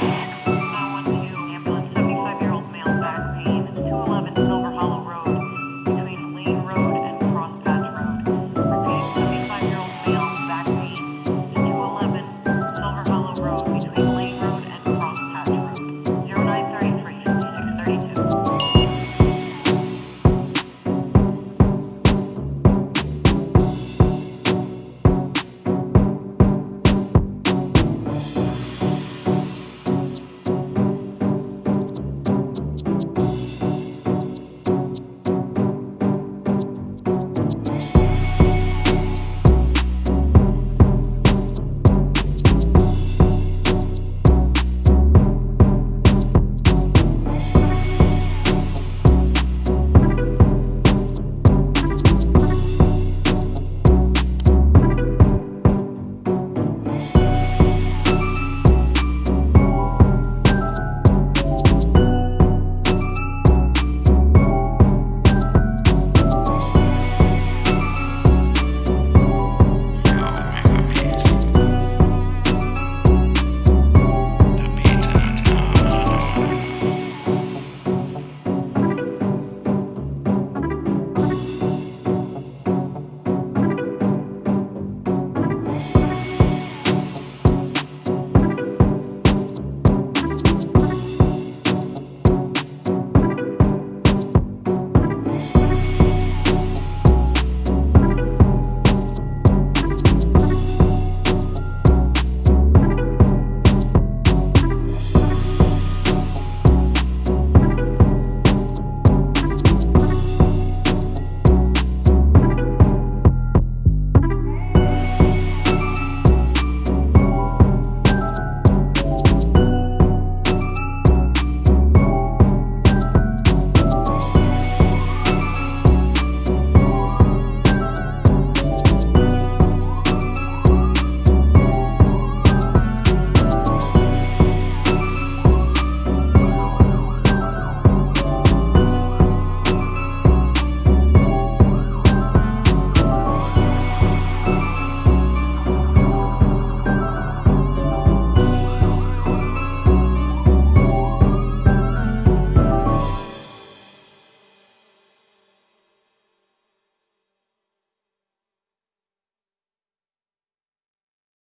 Bye.